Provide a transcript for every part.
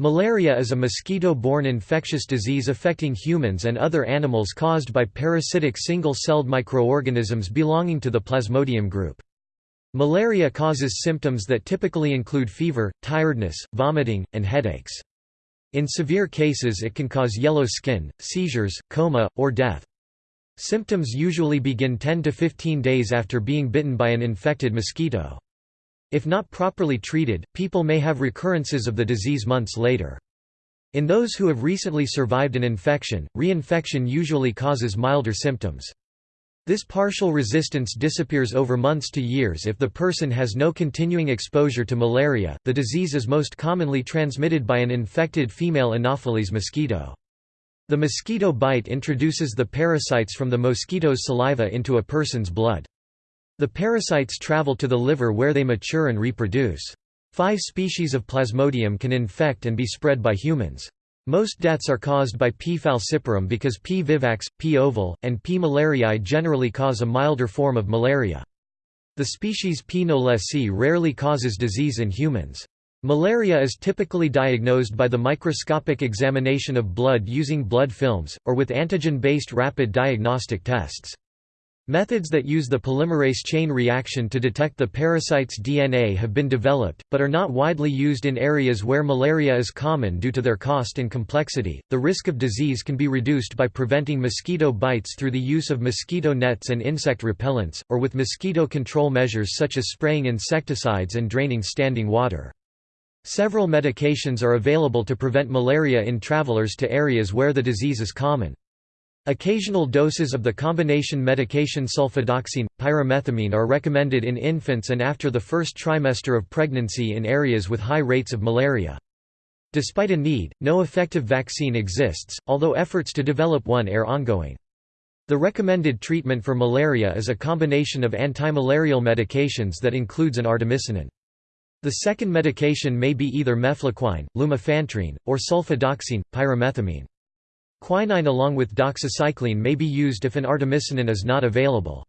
Malaria is a mosquito-borne infectious disease affecting humans and other animals caused by parasitic single-celled microorganisms belonging to the Plasmodium group. Malaria causes symptoms that typically include fever, tiredness, vomiting, and headaches. In severe cases it can cause yellow skin, seizures, coma, or death. Symptoms usually begin 10 to 15 days after being bitten by an infected mosquito. If not properly treated, people may have recurrences of the disease months later. In those who have recently survived an infection, reinfection usually causes milder symptoms. This partial resistance disappears over months to years if the person has no continuing exposure to malaria. The disease is most commonly transmitted by an infected female Anopheles mosquito. The mosquito bite introduces the parasites from the mosquito's saliva into a person's blood. The parasites travel to the liver where they mature and reproduce. Five species of Plasmodium can infect and be spread by humans. Most deaths are caused by P. falciparum because P. vivax, P. ovale, and P. malariae generally cause a milder form of malaria. The species P. knowlesi rarely causes disease in humans. Malaria is typically diagnosed by the microscopic examination of blood using blood films, or with antigen-based rapid diagnostic tests. Methods that use the polymerase chain reaction to detect the parasite's DNA have been developed, but are not widely used in areas where malaria is common due to their cost and complexity. The risk of disease can be reduced by preventing mosquito bites through the use of mosquito nets and insect repellents, or with mosquito control measures such as spraying insecticides and draining standing water. Several medications are available to prevent malaria in travelers to areas where the disease is common. Occasional doses of the combination medication sulfadoxine, pyrimethamine are recommended in infants and after the first trimester of pregnancy in areas with high rates of malaria. Despite a need, no effective vaccine exists, although efforts to develop one are ongoing. The recommended treatment for malaria is a combination of antimalarial medications that includes an artemisinin. The second medication may be either mefloquine, lumefantrine, or sulfadoxine, pyrimethamine. Quinine along with doxycycline may be used if an artemisinin is not available.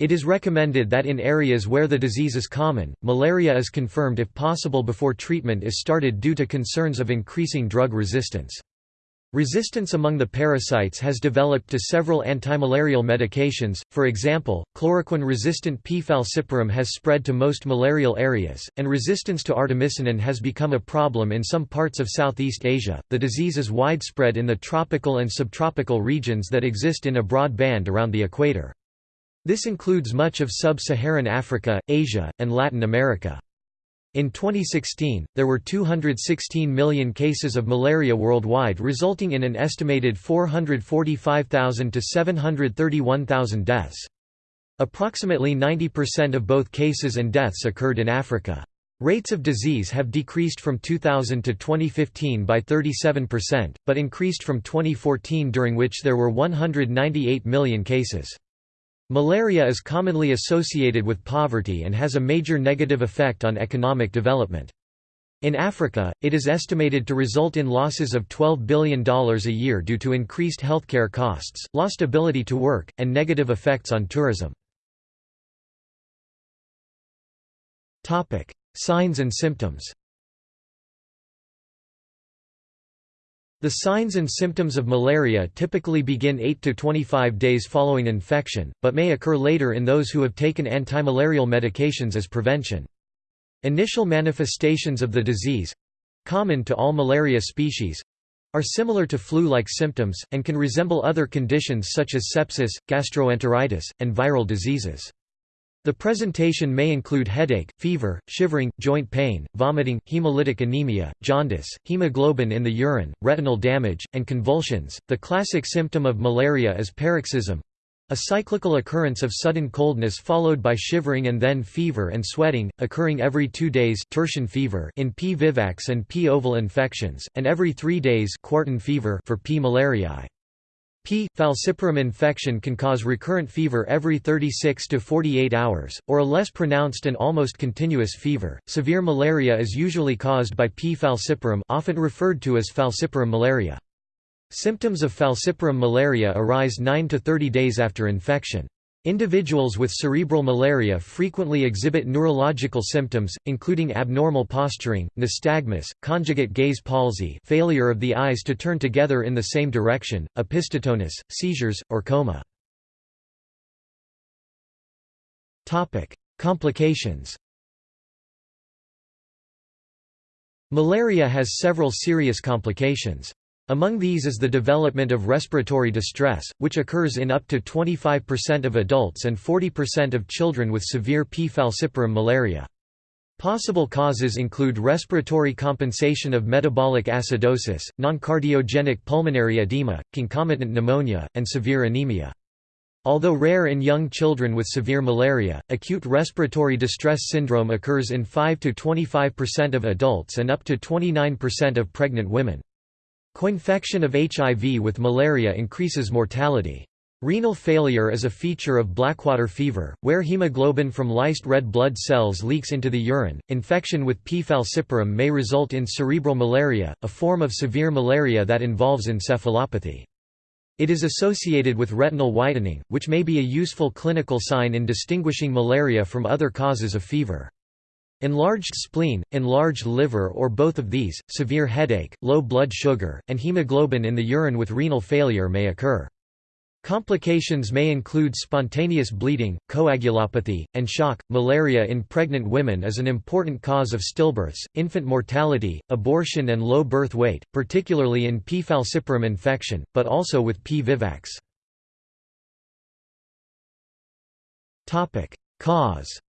It is recommended that in areas where the disease is common, malaria is confirmed if possible before treatment is started due to concerns of increasing drug resistance. Resistance among the parasites has developed to several antimalarial medications, for example, chloroquine-resistant P. falciparum has spread to most malarial areas, and resistance to artemisinin has become a problem in some parts of Southeast Asia. The disease is widespread in the tropical and subtropical regions that exist in a broad band around the equator. This includes much of sub-Saharan Africa, Asia, and Latin America. In 2016, there were 216 million cases of malaria worldwide resulting in an estimated 445,000 to 731,000 deaths. Approximately 90% of both cases and deaths occurred in Africa. Rates of disease have decreased from 2000 to 2015 by 37%, but increased from 2014 during which there were 198 million cases. Malaria is commonly associated with poverty and has a major negative effect on economic development. In Africa, it is estimated to result in losses of $12 billion a year due to increased healthcare costs, lost ability to work, and negative effects on tourism. Signs and symptoms The signs and symptoms of malaria typically begin 8 to 25 days following infection, but may occur later in those who have taken antimalarial medications as prevention. Initial manifestations of the disease—common to all malaria species—are similar to flu-like symptoms, and can resemble other conditions such as sepsis, gastroenteritis, and viral diseases. The presentation may include headache, fever, shivering, joint pain, vomiting, hemolytic anemia, jaundice, hemoglobin in the urine, retinal damage, and convulsions. The classic symptom of malaria is paroxysm a cyclical occurrence of sudden coldness followed by shivering and then fever and sweating, occurring every two days tertian fever in P. vivax and P. ovale infections, and every three days quartan fever for P. malariae. P. falciparum infection can cause recurrent fever every 36 to 48 hours, or a less pronounced and almost continuous fever. Severe malaria is usually caused by P. falciparum, often referred to as falciparum malaria. Symptoms of falciparum malaria arise 9 to 30 days after infection. Individuals with cerebral malaria frequently exhibit neurological symptoms, including abnormal posturing, nystagmus, conjugate gaze palsy failure of the eyes to turn together in the same direction, opisthotonus, seizures, or coma. Complications Malaria has several serious complications. Among these is the development of respiratory distress, which occurs in up to 25% of adults and 40% of children with severe P. falciparum malaria. Possible causes include respiratory compensation of metabolic acidosis, non-cardiogenic pulmonary edema, concomitant pneumonia, and severe anemia. Although rare in young children with severe malaria, acute respiratory distress syndrome occurs in 5–25% of adults and up to 29% of pregnant women. Coinfection of HIV with malaria increases mortality. Renal failure is a feature of blackwater fever, where hemoglobin from lysed red blood cells leaks into the urine. Infection with P. falciparum may result in cerebral malaria, a form of severe malaria that involves encephalopathy. It is associated with retinal whitening, which may be a useful clinical sign in distinguishing malaria from other causes of fever. Enlarged spleen, enlarged liver or both of these, severe headache, low blood sugar, and hemoglobin in the urine with renal failure may occur. Complications may include spontaneous bleeding, coagulopathy, and shock. Malaria in pregnant women is an important cause of stillbirths, infant mortality, abortion, and low birth weight, particularly in P. falciparum infection, but also with P. vivax. Cause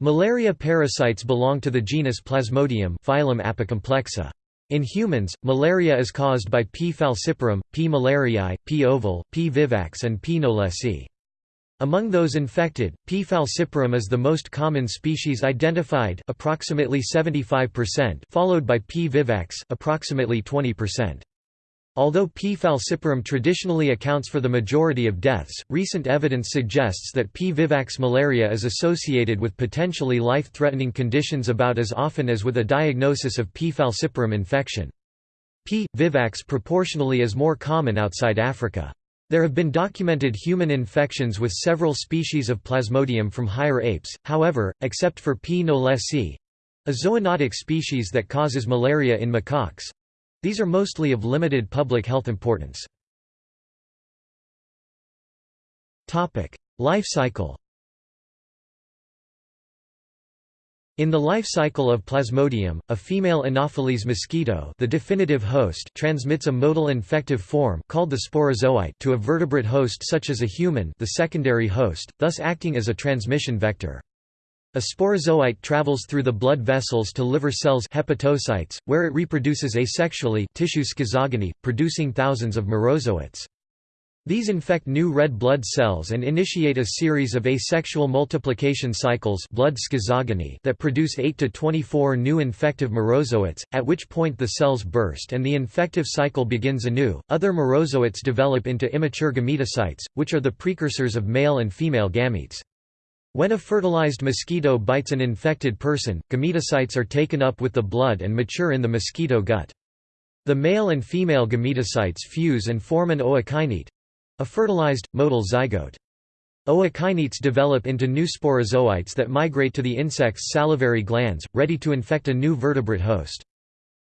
Malaria parasites belong to the genus Plasmodium phylum Apicomplexa. In humans, malaria is caused by P. falciparum, P. malariae, P. ovale, P. vivax and P. knowlesi. Among those infected, P. falciparum is the most common species identified approximately 75%, followed by P. vivax approximately 20%. Although P. falciparum traditionally accounts for the majority of deaths, recent evidence suggests that P. vivax malaria is associated with potentially life-threatening conditions about as often as with a diagnosis of P. falciparum infection. P. vivax proportionally is more common outside Africa. There have been documented human infections with several species of Plasmodium from higher apes, however, except for P. knowlesi—a zoonotic species that causes malaria in macaques, these are mostly of limited public health importance. Life cycle In the life cycle of Plasmodium, a female Anopheles mosquito the definitive host transmits a motile infective form called the sporozoite to a vertebrate host such as a human the secondary host, thus acting as a transmission vector. A sporozoite travels through the blood vessels to liver cells hepatocytes, where it reproduces asexually tissue schizogony, producing thousands of merozoites. These infect new red blood cells and initiate a series of asexual multiplication cycles blood schizogony that produce 8 to 24 new infective merozoites, at which point the cells burst and the infective cycle begins anew. Other merozoites develop into immature gametocytes, which are the precursors of male and female gametes. When a fertilized mosquito bites an infected person, gametocytes are taken up with the blood and mature in the mosquito gut. The male and female gametocytes fuse and form an ookinete—a fertilized, motile zygote. Ookinetes develop into new sporozoites that migrate to the insect's salivary glands, ready to infect a new vertebrate host.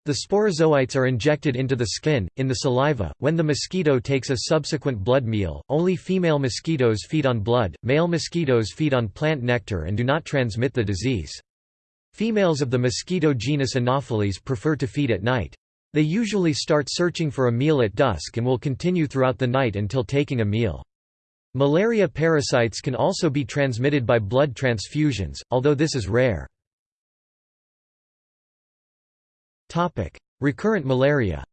The sporozoites are injected into the skin, in the saliva, when the mosquito takes a subsequent blood meal. Only female mosquitoes feed on blood, male mosquitoes feed on plant nectar and do not transmit the disease. Females of the mosquito genus Anopheles prefer to feed at night. They usually start searching for a meal at dusk and will continue throughout the night until taking a meal. Malaria parasites can also be transmitted by blood transfusions, although this is rare. Recurrent malaria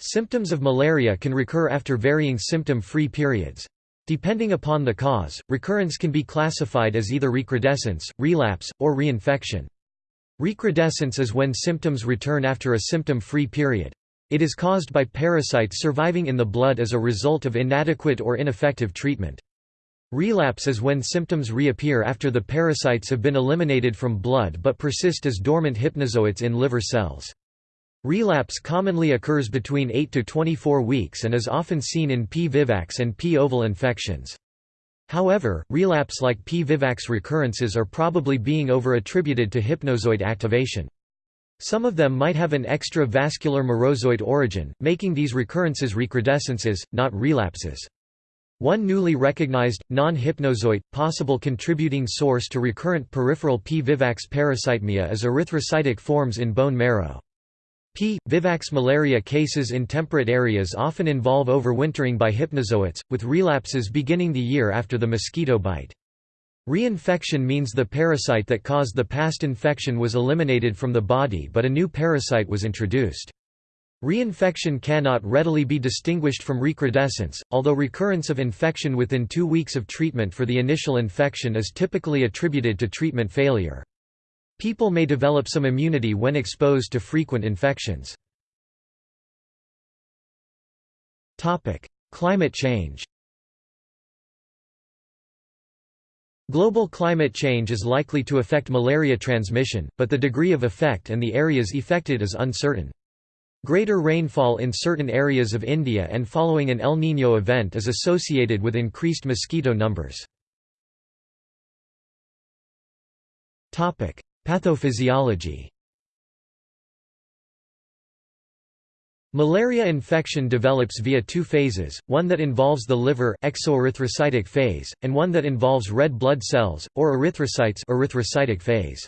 Symptoms of malaria can recur after varying symptom-free periods. Depending upon the cause, recurrence can be classified as either recrudescence, relapse, or reinfection. Recrudescence is when symptoms return after a symptom-free period. It is caused by parasites surviving in the blood as a result of inadequate or ineffective treatment. Relapse is when symptoms reappear after the parasites have been eliminated from blood but persist as dormant hypnozoites in liver cells. Relapse commonly occurs between 8 to 24 weeks and is often seen in P. vivax and P. ovale infections. However, relapse like P. vivax recurrences are probably being over-attributed to hypnozoite activation. Some of them might have an extravascular merozoite origin, making these recurrences recrudescences, not relapses. One newly recognized, non-hypnozoite, possible contributing source to recurrent peripheral P. vivax parasitemia is erythrocytic forms in bone marrow. P. vivax malaria cases in temperate areas often involve overwintering by hypnozoites, with relapses beginning the year after the mosquito bite. Reinfection means the parasite that caused the past infection was eliminated from the body but a new parasite was introduced. Reinfection cannot readily be distinguished from recrudescence, although recurrence of infection within two weeks of treatment for the initial infection is typically attributed to treatment failure. People may develop some immunity when exposed to frequent infections. Climate change Global climate change is likely to affect malaria transmission, but the degree of effect and the areas affected is uncertain. Greater rainfall in certain areas of India and following an El Niño event is associated with increased mosquito numbers. Pathophysiology Malaria infection develops via two phases, one that involves the liver exoerythrocytic phase, and one that involves red blood cells, or erythrocytes erythrocytic phase.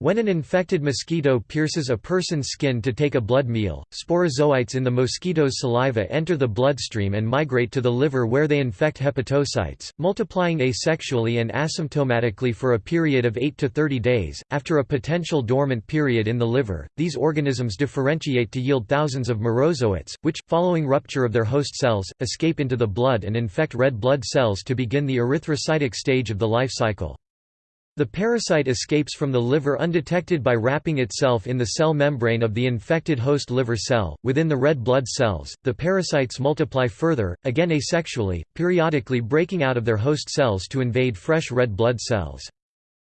When an infected mosquito pierces a person's skin to take a blood meal, sporozoites in the mosquito's saliva enter the bloodstream and migrate to the liver where they infect hepatocytes, multiplying asexually and asymptomatically for a period of 8 to 30 days. After a potential dormant period in the liver, these organisms differentiate to yield thousands of merozoites, which, following rupture of their host cells, escape into the blood and infect red blood cells to begin the erythrocytic stage of the life cycle. The parasite escapes from the liver undetected by wrapping itself in the cell membrane of the infected host liver cell. Within the red blood cells, the parasites multiply further, again asexually, periodically breaking out of their host cells to invade fresh red blood cells.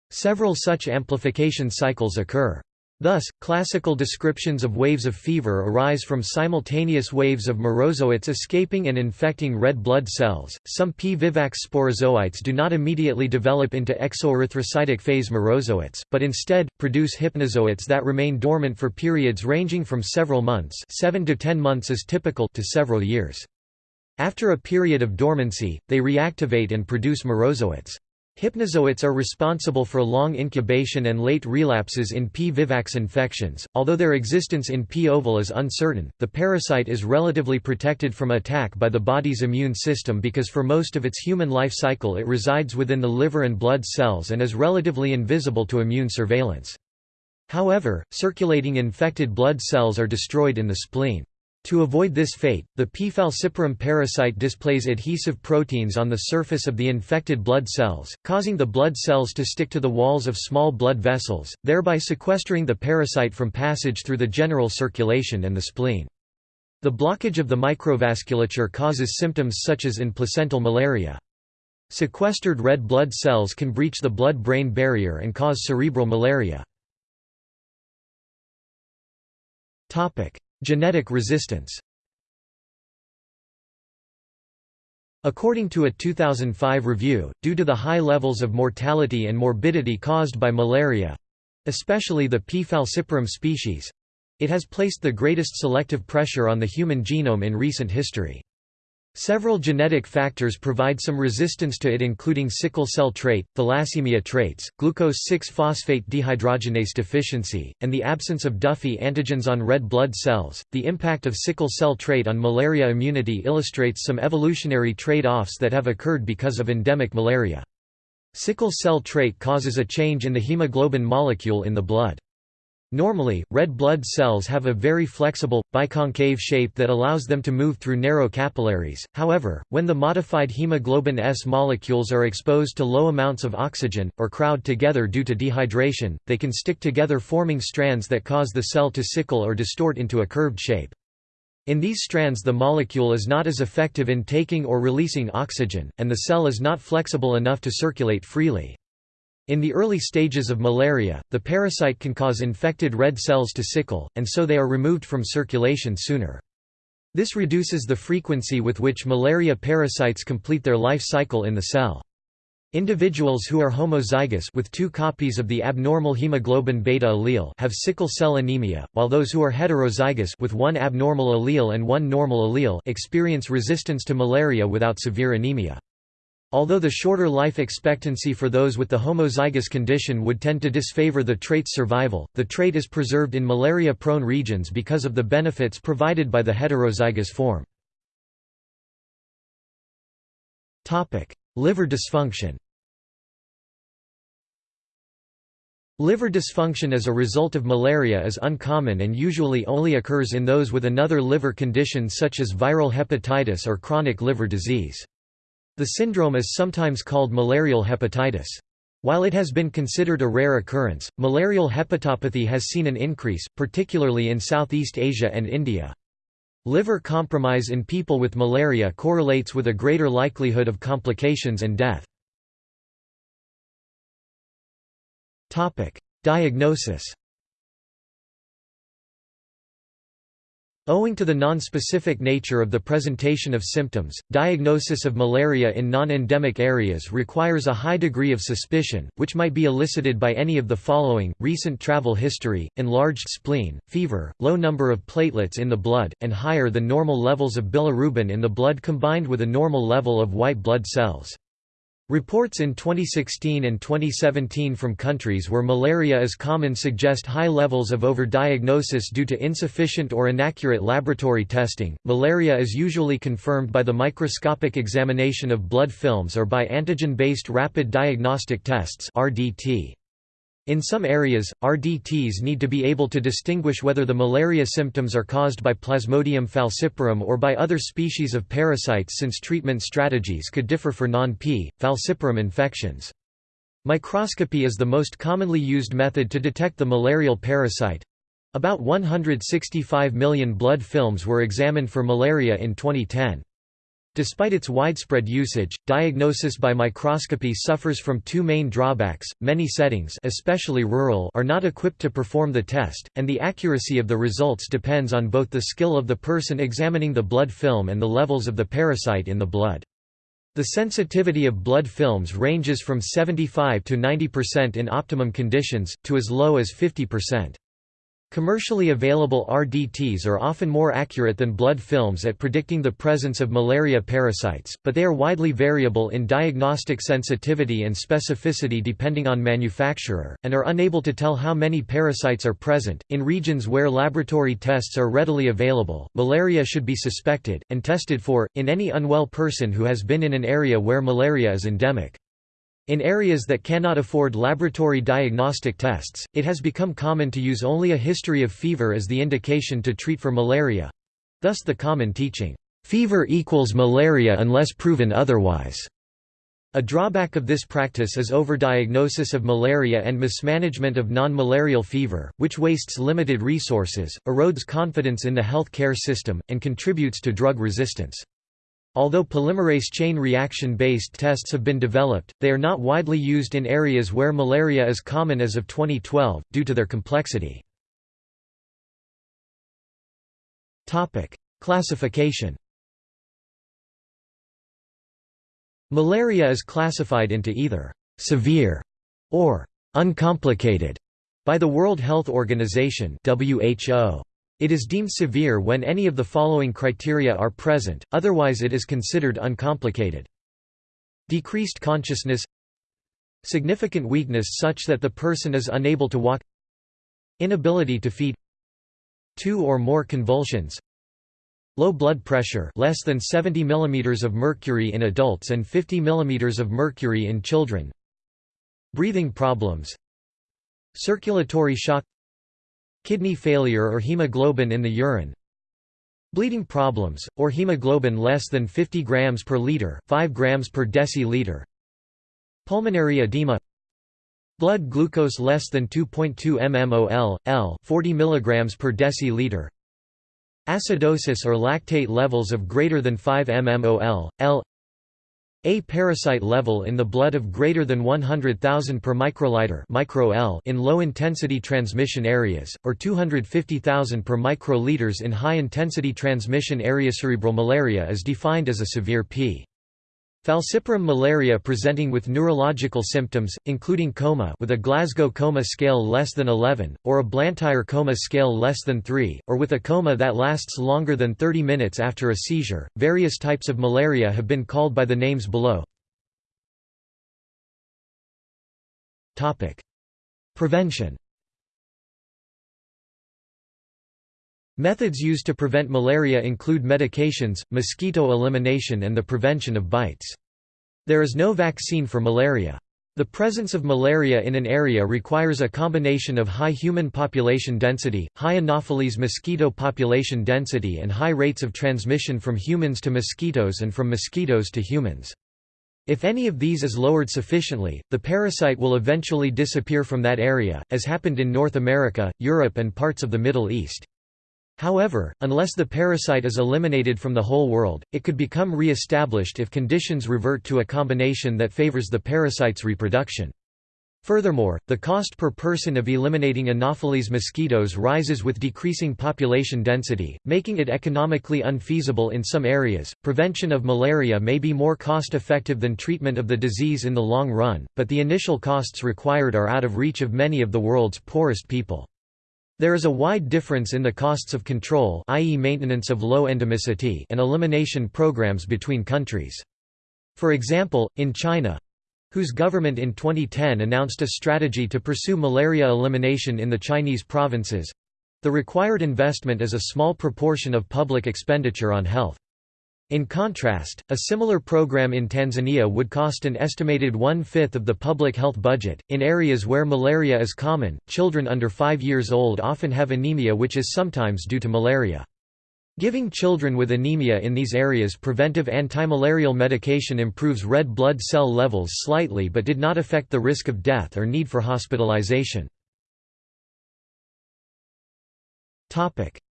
Several such amplification cycles occur. Thus, classical descriptions of waves of fever arise from simultaneous waves of merozoites escaping and infecting red blood cells. Some P. vivax sporozoites do not immediately develop into exoerythrocytic phase merozoites, but instead, produce hypnozoites that remain dormant for periods ranging from several months 7 to 10 months is typical to several years. After a period of dormancy, they reactivate and produce merozoites. Hypnozoites are responsible for long incubation and late relapses in P. vivax infections. Although their existence in P. ovale is uncertain, the parasite is relatively protected from attack by the body's immune system because for most of its human life cycle it resides within the liver and blood cells and is relatively invisible to immune surveillance. However, circulating infected blood cells are destroyed in the spleen. To avoid this fate, the P. falciparum parasite displays adhesive proteins on the surface of the infected blood cells, causing the blood cells to stick to the walls of small blood vessels, thereby sequestering the parasite from passage through the general circulation and the spleen. The blockage of the microvasculature causes symptoms such as in placental malaria. Sequestered red blood cells can breach the blood-brain barrier and cause cerebral malaria. Genetic resistance According to a 2005 review, due to the high levels of mortality and morbidity caused by malaria—especially the P. falciparum species—it has placed the greatest selective pressure on the human genome in recent history. Several genetic factors provide some resistance to it including sickle cell trait, thalassemia traits, glucose-6-phosphate dehydrogenase deficiency, and the absence of Duffy antigens on red blood cells. The impact of sickle cell trait on malaria immunity illustrates some evolutionary trade-offs that have occurred because of endemic malaria. Sickle cell trait causes a change in the hemoglobin molecule in the blood. Normally, red blood cells have a very flexible, biconcave shape that allows them to move through narrow capillaries, however, when the modified hemoglobin S molecules are exposed to low amounts of oxygen, or crowd together due to dehydration, they can stick together forming strands that cause the cell to sickle or distort into a curved shape. In these strands the molecule is not as effective in taking or releasing oxygen, and the cell is not flexible enough to circulate freely. In the early stages of malaria, the parasite can cause infected red cells to sickle, and so they are removed from circulation sooner. This reduces the frequency with which malaria parasites complete their life cycle in the cell. Individuals who are homozygous with two copies of the abnormal hemoglobin beta allele have sickle cell anemia, while those who are heterozygous with one abnormal allele and one normal allele experience resistance to malaria without severe anemia. Although the shorter life expectancy for those with the homozygous condition would tend to disfavor the trait's survival, the trait is preserved in malaria-prone regions because of the benefits provided by the heterozygous form. Liver dysfunction Liver dysfunction as a result of malaria is uncommon and usually only occurs in those with another liver condition such as viral hepatitis or chronic liver disease. The syndrome is sometimes called malarial hepatitis. While it has been considered a rare occurrence, malarial hepatopathy has seen an increase, particularly in Southeast Asia and India. Liver compromise in people with malaria correlates with a greater likelihood of complications and death. Diagnosis Owing to the non-specific nature of the presentation of symptoms, diagnosis of malaria in non-endemic areas requires a high degree of suspicion, which might be elicited by any of the following, recent travel history, enlarged spleen, fever, low number of platelets in the blood, and higher than normal levels of bilirubin in the blood combined with a normal level of white blood cells. Reports in 2016 and 2017 from countries where malaria is common suggest high levels of overdiagnosis due to insufficient or inaccurate laboratory testing. Malaria is usually confirmed by the microscopic examination of blood films or by antigen-based rapid diagnostic tests (RDT). In some areas, RDTs need to be able to distinguish whether the malaria symptoms are caused by Plasmodium falciparum or by other species of parasites since treatment strategies could differ for non-P. falciparum infections. Microscopy is the most commonly used method to detect the malarial parasite. About 165 million blood films were examined for malaria in 2010. Despite its widespread usage, diagnosis by microscopy suffers from two main drawbacks. Many settings, especially rural, are not equipped to perform the test, and the accuracy of the results depends on both the skill of the person examining the blood film and the levels of the parasite in the blood. The sensitivity of blood films ranges from 75 to 90% in optimum conditions, to as low as 50%. Commercially available RDTs are often more accurate than blood films at predicting the presence of malaria parasites, but they are widely variable in diagnostic sensitivity and specificity depending on manufacturer, and are unable to tell how many parasites are present. In regions where laboratory tests are readily available, malaria should be suspected, and tested for, in any unwell person who has been in an area where malaria is endemic. In areas that cannot afford laboratory diagnostic tests, it has become common to use only a history of fever as the indication to treat for malaria—thus the common teaching, "'fever equals malaria unless proven otherwise'". A drawback of this practice is overdiagnosis of malaria and mismanagement of non-malarial fever, which wastes limited resources, erodes confidence in the health care system, and contributes to drug resistance. Although polymerase chain reaction-based tests have been developed, they are not widely used in areas where malaria is common as of 2012, due to their complexity. Classification Malaria is classified into either «severe» or «uncomplicated» by the World Health Organization WHO. It is deemed severe when any of the following criteria are present, otherwise it is considered uncomplicated. Decreased consciousness. Significant weakness such that the person is unable to walk. Inability to feed. Two or more convulsions. Low blood pressure less than 70 mm of mercury in adults and 50 mm of mercury in children. Breathing problems. Circulatory shock Kidney failure or hemoglobin in the urine Bleeding problems, or hemoglobin less than 50 grams per liter, 5 grams per deciliter. Pulmonary edema. Blood glucose less than 2.2 mmol, L, 40 milligrams per deciliter. Acidosis or lactate levels of greater than 5 mmol, L. A parasite level in the blood of greater than 100,000 per microliter micro in low-intensity transmission areas, or 250,000 per microliters in high-intensity transmission area. Cerebral malaria is defined as a severe P. Falciparum malaria presenting with neurological symptoms, including coma with a Glasgow coma scale less than 11, or a Blantyre coma scale less than 3, or with a coma that lasts longer than 30 minutes after a seizure. Various types of malaria have been called by the names below. Prevention Methods used to prevent malaria include medications, mosquito elimination and the prevention of bites. There is no vaccine for malaria. The presence of malaria in an area requires a combination of high human population density, high Anopheles mosquito population density and high rates of transmission from humans to mosquitoes and from mosquitoes to humans. If any of these is lowered sufficiently, the parasite will eventually disappear from that area, as happened in North America, Europe and parts of the Middle East. However, unless the parasite is eliminated from the whole world, it could become re-established if conditions revert to a combination that favors the parasite's reproduction. Furthermore, the cost per person of eliminating Anopheles mosquitoes rises with decreasing population density, making it economically unfeasible in some areas. Prevention of malaria may be more cost effective than treatment of the disease in the long run, but the initial costs required are out of reach of many of the world's poorest people. There is a wide difference in the costs of control i.e. maintenance of low endemicity and elimination programs between countries. For example, in China, whose government in 2010 announced a strategy to pursue malaria elimination in the Chinese provinces, the required investment is a small proportion of public expenditure on health. In contrast, a similar program in Tanzania would cost an estimated one-fifth of the public health budget. In areas where malaria is common, children under 5 years old often have anemia which is sometimes due to malaria. Giving children with anemia in these areas preventive antimalarial medication improves red blood cell levels slightly but did not affect the risk of death or need for hospitalization.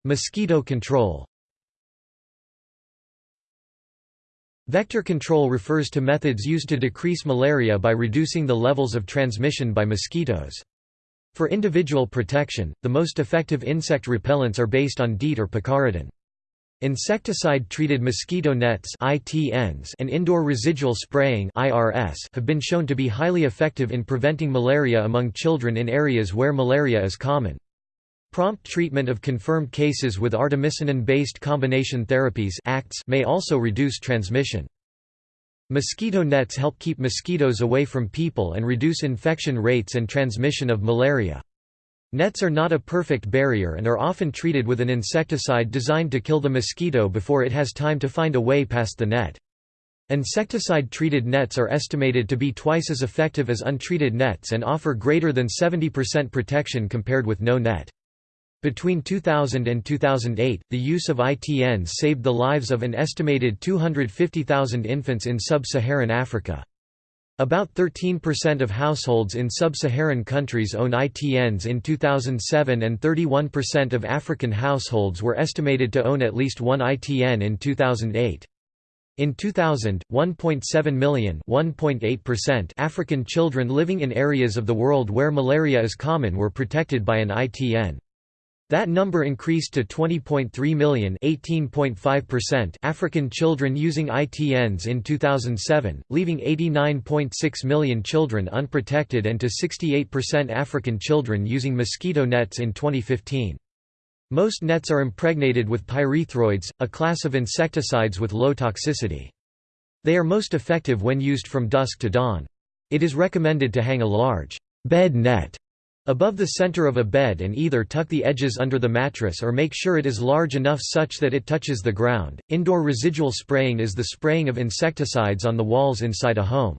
Mosquito control Vector control refers to methods used to decrease malaria by reducing the levels of transmission by mosquitoes. For individual protection, the most effective insect repellents are based on DEET or picaridin. Insecticide-treated mosquito nets and indoor residual spraying have been shown to be highly effective in preventing malaria among children in areas where malaria is common. Prompt treatment of confirmed cases with artemisinin-based combination therapies ACTs may also reduce transmission. Mosquito nets help keep mosquitoes away from people and reduce infection rates and transmission of malaria. Nets are not a perfect barrier and are often treated with an insecticide designed to kill the mosquito before it has time to find a way past the net. Insecticide-treated nets are estimated to be twice as effective as untreated nets and offer greater than 70% protection compared with no net. Between 2000 and 2008, the use of ITNs saved the lives of an estimated 250,000 infants in sub-Saharan Africa. About 13% of households in sub-Saharan countries own ITNs in 2007 and 31% of African households were estimated to own at least one ITN in 2008. In 2000, 1.7 million African children living in areas of the world where malaria is common were protected by an ITN. That number increased to 20.3 million African children using ITNs in 2007, leaving 89.6 million children unprotected and to 68% African children using mosquito nets in 2015. Most nets are impregnated with pyrethroids, a class of insecticides with low toxicity. They are most effective when used from dusk to dawn. It is recommended to hang a large bed net above the center of a bed and either tuck the edges under the mattress or make sure it is large enough such that it touches the ground. Indoor residual spraying is the spraying of insecticides on the walls inside a home.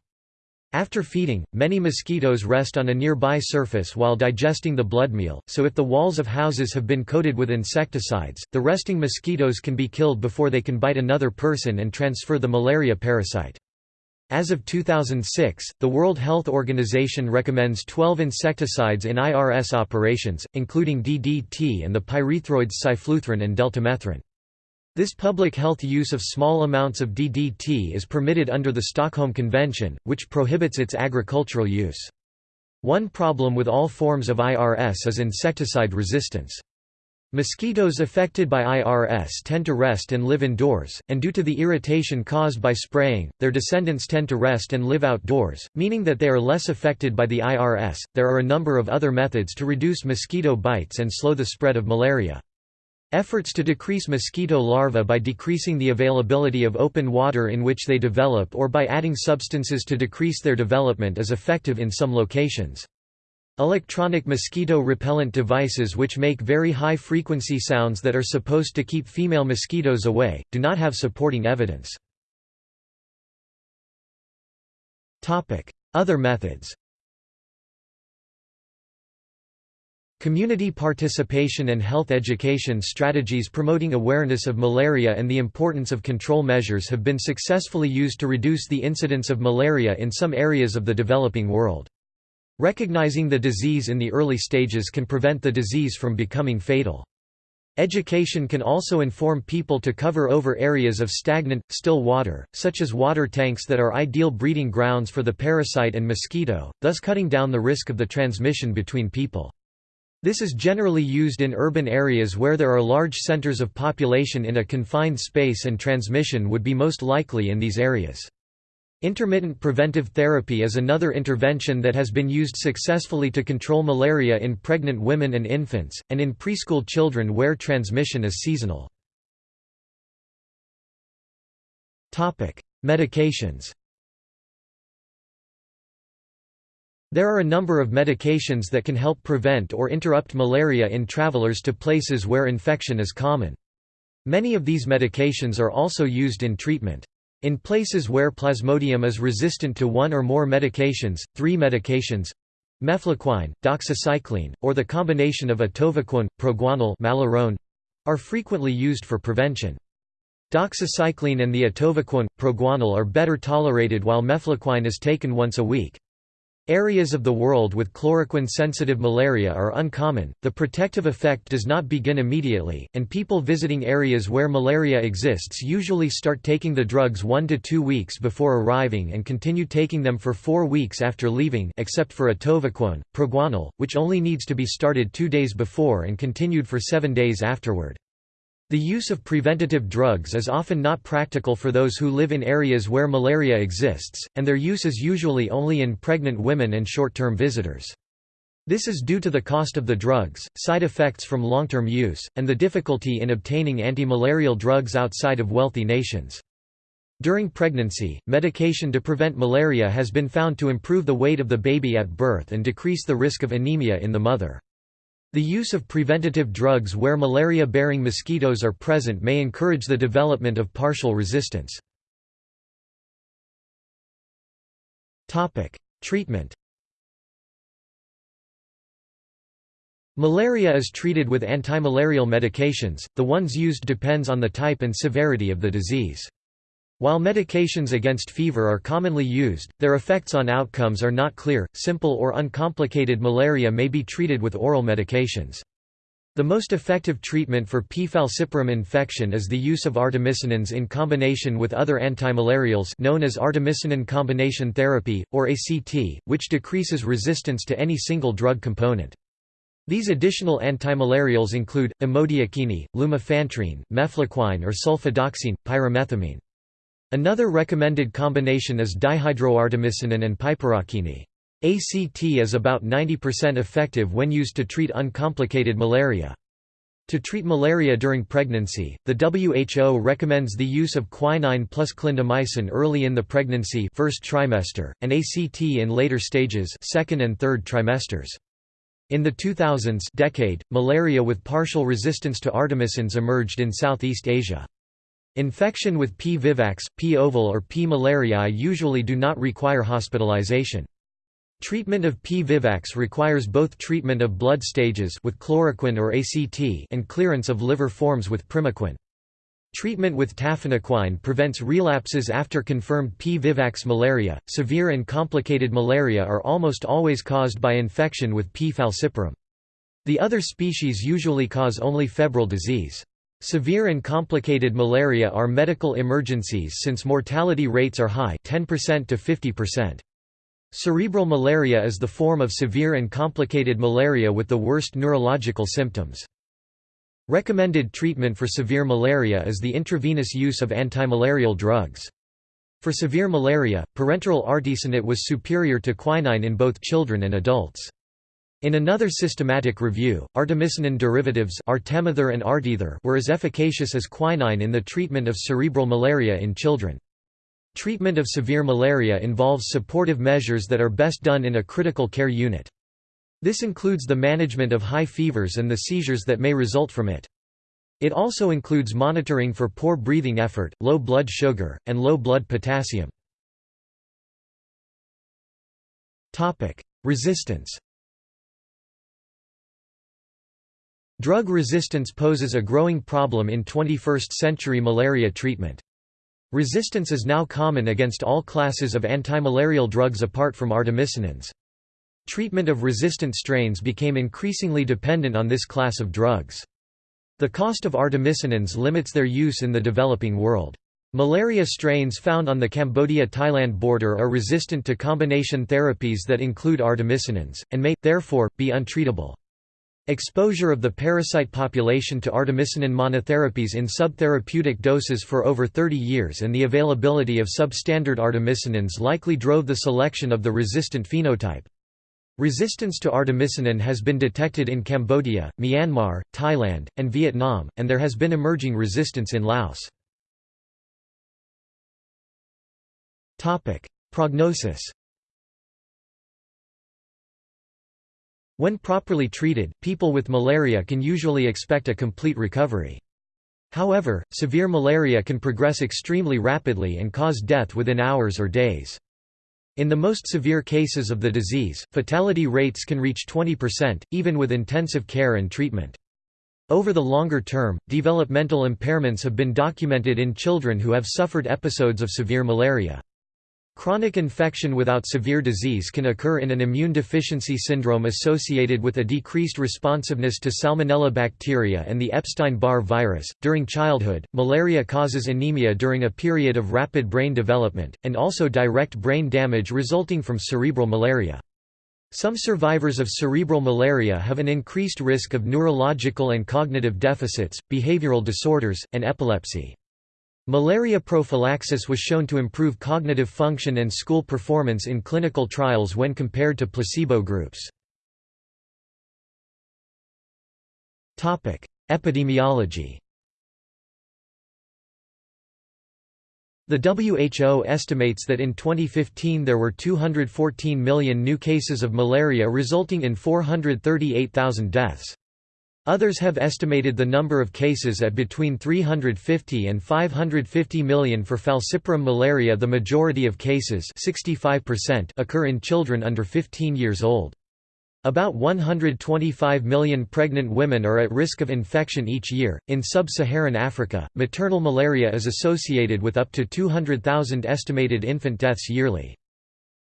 After feeding, many mosquitoes rest on a nearby surface while digesting the blood meal, so if the walls of houses have been coated with insecticides, the resting mosquitoes can be killed before they can bite another person and transfer the malaria parasite. As of 2006, the World Health Organization recommends 12 insecticides in IRS operations, including DDT and the pyrethroids cyfluthrin and deltamethrin. This public health use of small amounts of DDT is permitted under the Stockholm Convention, which prohibits its agricultural use. One problem with all forms of IRS is insecticide resistance. Mosquitoes affected by IRS tend to rest and live indoors, and due to the irritation caused by spraying, their descendants tend to rest and live outdoors, meaning that they are less affected by the IRS. There are a number of other methods to reduce mosquito bites and slow the spread of malaria. Efforts to decrease mosquito larvae by decreasing the availability of open water in which they develop or by adding substances to decrease their development is effective in some locations. Electronic mosquito repellent devices which make very high-frequency sounds that are supposed to keep female mosquitoes away, do not have supporting evidence. Other methods Community participation and health education strategies promoting awareness of malaria and the importance of control measures have been successfully used to reduce the incidence of malaria in some areas of the developing world. Recognizing the disease in the early stages can prevent the disease from becoming fatal. Education can also inform people to cover over areas of stagnant, still water, such as water tanks that are ideal breeding grounds for the parasite and mosquito, thus cutting down the risk of the transmission between people. This is generally used in urban areas where there are large centers of population in a confined space and transmission would be most likely in these areas. Intermittent preventive therapy is another intervention that has been used successfully to control malaria in pregnant women and infants, and in preschool children where transmission is seasonal. Medications There are a number of medications that can help prevent or interrupt malaria in travelers to places where infection is common. Many of these medications are also used in treatment. In places where Plasmodium is resistant to one or more medications, three medications mefloquine, doxycycline, or the combination of atovaquone, proguanil malarone, are frequently used for prevention. Doxycycline and the atovaquone, proguanil are better tolerated while mefloquine is taken once a week. Areas of the world with chloroquine-sensitive malaria are uncommon, the protective effect does not begin immediately, and people visiting areas where malaria exists usually start taking the drugs one to two weeks before arriving and continue taking them for four weeks after leaving except for atovaquone, proguanil, which only needs to be started two days before and continued for seven days afterward. The use of preventative drugs is often not practical for those who live in areas where malaria exists, and their use is usually only in pregnant women and short-term visitors. This is due to the cost of the drugs, side effects from long-term use, and the difficulty in obtaining anti-malarial drugs outside of wealthy nations. During pregnancy, medication to prevent malaria has been found to improve the weight of the baby at birth and decrease the risk of anemia in the mother. The use of preventative drugs where malaria-bearing mosquitoes are present may encourage the development of partial resistance. Treatment Malaria is treated with antimalarial medications, the ones used depends on the type and severity of the disease. While medications against fever are commonly used, their effects on outcomes are not clear. Simple or uncomplicated malaria may be treated with oral medications. The most effective treatment for P. falciparum infection is the use of artemisinins in combination with other antimalarials known as artemisinin combination therapy, or ACT, which decreases resistance to any single drug component. These additional antimalarials include, amodiaquine, lumefantrine, mefloquine or sulfadoxine, pyrimethamine. Another recommended combination is dihydroartemisinin and piperaquine. ACT is about 90% effective when used to treat uncomplicated malaria. To treat malaria during pregnancy, the WHO recommends the use of quinine plus clindamycin early in the pregnancy first trimester, and ACT in later stages second and third trimesters. In the 2000s decade, malaria with partial resistance to artemisinins emerged in Southeast Asia. Infection with P. vivax, P. ovale or P. malariae usually do not require hospitalization. Treatment of P. vivax requires both treatment of blood stages with chloroquine or ACT and clearance of liver forms with primaquine. Treatment with tafenoquine prevents relapses after confirmed P. vivax malaria. Severe and complicated malaria are almost always caused by infection with P. falciparum. The other species usually cause only febrile disease. Severe and complicated malaria are medical emergencies since mortality rates are high 10% to 50%. Cerebral malaria is the form of severe and complicated malaria with the worst neurological symptoms. Recommended treatment for severe malaria is the intravenous use of antimalarial drugs. For severe malaria, parenteral artesunate was superior to quinine in both children and adults. In another systematic review, artemisinin derivatives artemether and artether were as efficacious as quinine in the treatment of cerebral malaria in children. Treatment of severe malaria involves supportive measures that are best done in a critical care unit. This includes the management of high fevers and the seizures that may result from it. It also includes monitoring for poor breathing effort, low blood sugar, and low blood potassium. Resistance Drug resistance poses a growing problem in 21st-century malaria treatment. Resistance is now common against all classes of antimalarial drugs apart from artemisinins. Treatment of resistant strains became increasingly dependent on this class of drugs. The cost of artemisinins limits their use in the developing world. Malaria strains found on the Cambodia-Thailand border are resistant to combination therapies that include artemisinins, and may, therefore, be untreatable. Exposure of the parasite population to artemisinin monotherapies in subtherapeutic doses for over 30 years and the availability of substandard artemisinins likely drove the selection of the resistant phenotype. Resistance to artemisinin has been detected in Cambodia, Myanmar, Thailand, and Vietnam, and there has been emerging resistance in Laos. Prognosis When properly treated, people with malaria can usually expect a complete recovery. However, severe malaria can progress extremely rapidly and cause death within hours or days. In the most severe cases of the disease, fatality rates can reach 20%, even with intensive care and treatment. Over the longer term, developmental impairments have been documented in children who have suffered episodes of severe malaria. Chronic infection without severe disease can occur in an immune deficiency syndrome associated with a decreased responsiveness to Salmonella bacteria and the Epstein-Barr virus. During childhood, malaria causes anemia during a period of rapid brain development, and also direct brain damage resulting from cerebral malaria. Some survivors of cerebral malaria have an increased risk of neurological and cognitive deficits, behavioral disorders, and epilepsy. Malaria prophylaxis was shown to improve cognitive function and school performance in clinical trials when compared to placebo groups. Epidemiology The WHO estimates that in 2015 there were 214 million new cases of malaria resulting in 438,000 deaths. Others have estimated the number of cases at between 350 and 550 million for falciparum malaria the majority of cases 65% occur in children under 15 years old. About 125 million pregnant women are at risk of infection each year. In sub Saharan Africa, maternal malaria is associated with up to 200,000 estimated infant deaths yearly.